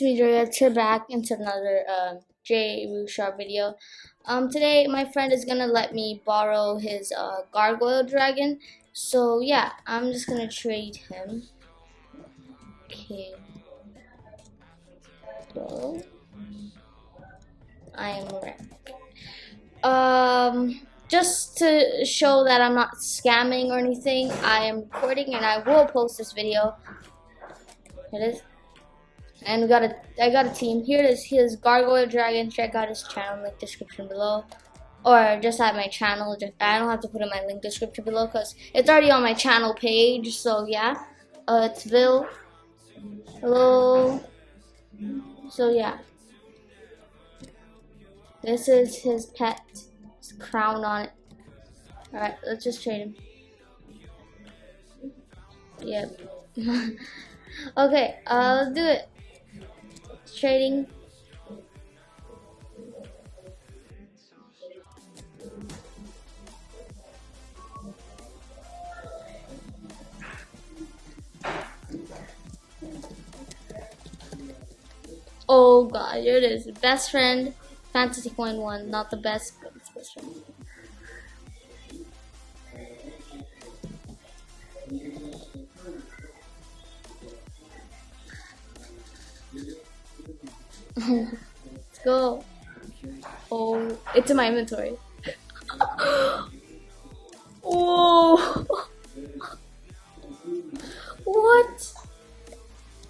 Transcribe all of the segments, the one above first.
Me, Drea, back into another uh, J Rushar video. Um, today, my friend is gonna let me borrow his uh, Gargoyle Dragon. So, yeah, I'm just gonna trade him. Okay. I am wrecked. Um, just to show that I'm not scamming or anything, I am recording and I will post this video. It is and we got a I got a team. Here is his Gargoyle Dragon. Check out his channel link description below. Or just at my channel. Just, I don't have to put in my link description below because it's already on my channel page. So yeah. Uh, it's Bill. Hello. So yeah. This is his pet. His crown on it. Alright, let's just trade him. Yep. okay, uh, let's do it trading. Oh god, here it is. Best friend, fantasy coin one, not the best, best Let's go. Oh, it's in my inventory. oh. what?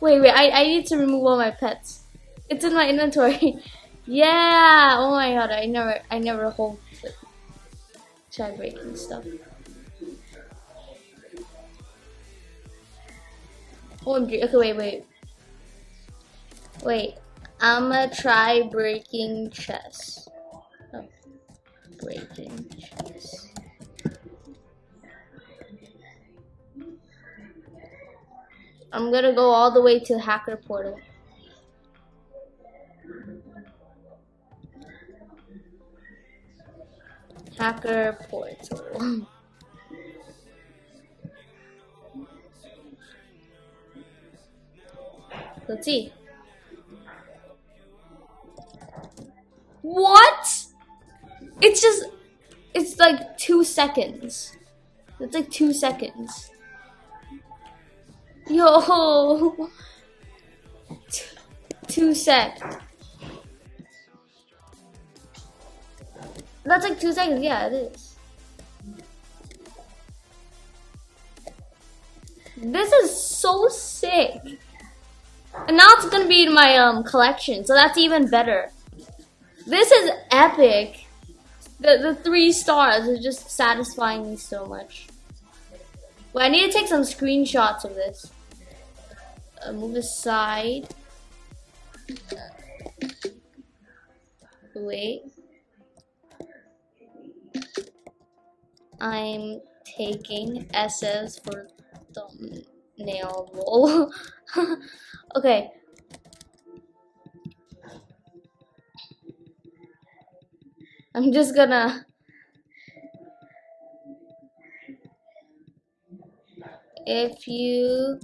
Wait, wait, I, I need to remove all my pets. It's in my inventory. yeah! Oh my god, I never, I never hold like, try breaking stuff. Oh, OMG, okay, wait, wait. Wait, I'ma try breaking chess. Oh, breaking chess. I'm gonna go all the way to hacker portal. Hacker portal. Let's see. What? It's just, it's like two seconds. It's like two seconds. Yo. two sec. That's like two seconds. Yeah, it is. This is so sick. And now it's gonna be in my um collection, so that's even better. This is epic. The, the three stars is just satisfying me so much. Well, I need to take some screenshots of this. Uh, move aside. Wait. I'm taking S's for thumbnail roll. okay. I'm just gonna if you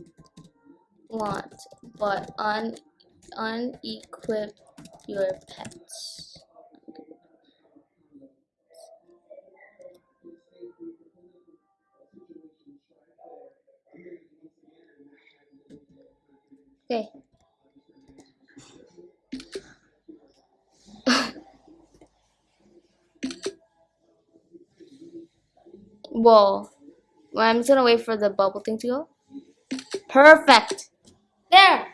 want but un unequip your pets. Okay Well, I'm just gonna wait for the bubble thing to go. Perfect. There.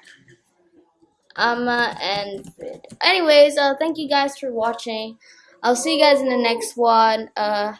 Um, uh, and anyways, uh, thank you guys for watching. I'll see you guys in the next one. Uh,